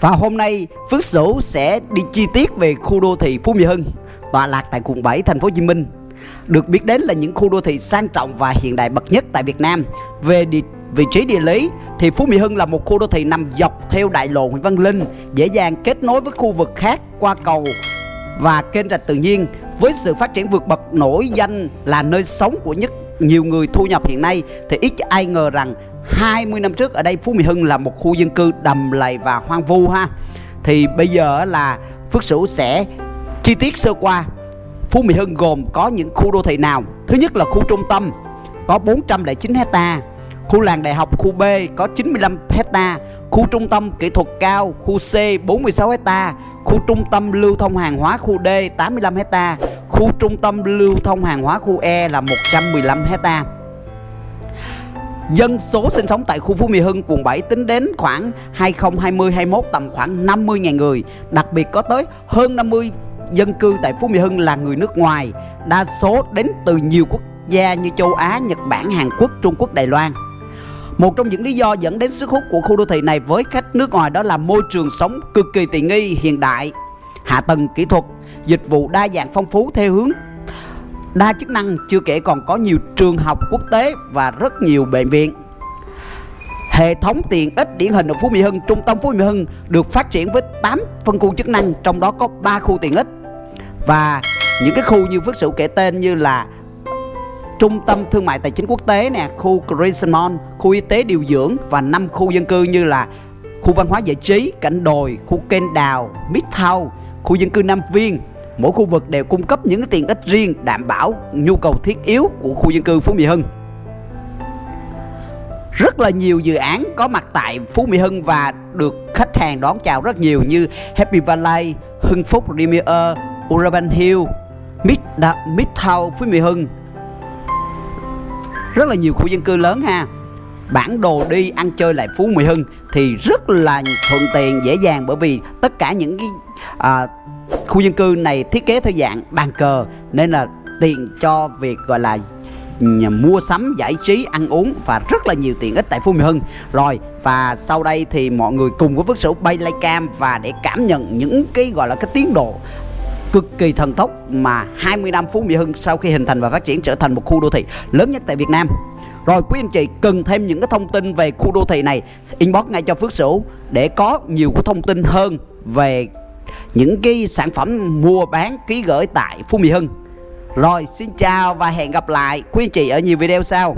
Và hôm nay Phước Sửu sẽ đi chi tiết về khu đô thị Phú Mỹ Hưng tọa lạc tại quận 7 thành phố Hồ Chí Minh. Được biết đến là những khu đô thị sang trọng và hiện đại bậc nhất tại Việt Nam. Về địa, vị trí địa lý thì Phú Mỹ Hưng là một khu đô thị nằm dọc theo đại lộ Nguyễn Văn Linh, dễ dàng kết nối với khu vực khác qua cầu và kênh rạch tự nhiên với sự phát triển vượt bậc nổi danh là nơi sống của nhất nhiều người thu nhập hiện nay thì ít ai ngờ rằng 20 năm trước ở đây, Phú Mỹ Hưng là một khu dân cư đầm lầy và hoang vu ha. Thì bây giờ là Phước Sửu sẽ chi tiết sơ qua. Phú Mỹ Hưng gồm có những khu đô thị nào? Thứ nhất là khu trung tâm, có 409 hecta. Khu làng đại học khu B, có 95 hecta. Khu trung tâm kỹ thuật cao, khu C 46 hecta. Khu trung tâm lưu thông hàng hóa khu D 85 hecta. Khu trung tâm lưu thông hàng hóa khu E là 115 hecta. Dân số sinh sống tại khu Phú Mỹ Hưng, quận 7 tính đến khoảng 2020-21 tầm khoảng 50.000 người. Đặc biệt có tới hơn 50 dân cư tại Phú Mỹ Hưng là người nước ngoài Đa số đến từ nhiều quốc gia như châu Á, Nhật Bản, Hàn Quốc, Trung Quốc, Đài Loan. Một trong những lý do dẫn đến sức hút của khu đô thị này với khách nước ngoài đó là môi trường sống cực kỳ tiện nghi hiện đại, hạ tầng kỹ thuật, dịch vụ đa dạng phong phú theo hướng đa chức năng chưa kể còn có nhiều trường học quốc tế và rất nhiều bệnh viện. Hệ thống tiện ích điển hình ở Phú Mỹ Hưng, trung tâm Phú Mỹ Hưng được phát triển với 8 phân khu chức năng, trong đó có 3 khu tiện ích. Và những cái khu như Phước Sửu kể tên như là trung tâm thương mại tài chính quốc tế nè, khu Crescent Mall, khu y tế điều dưỡng và 5 khu dân cư như là khu văn hóa giải trí, cảnh đồi, khu kênh đào, Midtown, khu dân cư Nam Viên. Mỗi khu vực đều cung cấp những tiện ích riêng đảm bảo nhu cầu thiết yếu của khu dân cư Phú Mỹ Hưng. Rất là nhiều dự án có mặt tại Phú Mỹ Hưng và được khách hàng đón chào rất nhiều như Happy Valley, Hưng Phúc Premier, Urban Hill, Mid Midtown Phú Mỹ Hưng, rất là nhiều khu dân cư lớn ha bản đồ đi ăn chơi lại Phú Mỹ Hưng thì rất là thuận tiện dễ dàng bởi vì tất cả những cái à, khu dân cư này thiết kế theo dạng bàn cờ, nên là tiện cho việc, gọi là mua sắm, giải trí, ăn uống và rất là nhiều tiện ích tại Phú Mỹ Hưng rồi, và sau đây thì mọi người cùng với Phước Sửu bay lay cam và để cảm nhận những cái, gọi là, cái tiến độ cực kỳ thần tốc mà 20 năm Phú Mỹ Hưng sau khi hình thành và phát triển trở thành một khu đô thị lớn nhất tại Việt Nam. Rồi, quý anh chị, cần thêm những cái thông tin về khu đô thị này, inbox ngay cho Phước Sửu để có nhiều cái thông tin hơn về những cái sản phẩm mua bán, ký gửi tại Phú Mỹ Hưng. Rồi, xin chào và hẹn gặp lại quý anh chị ở nhiều video sau.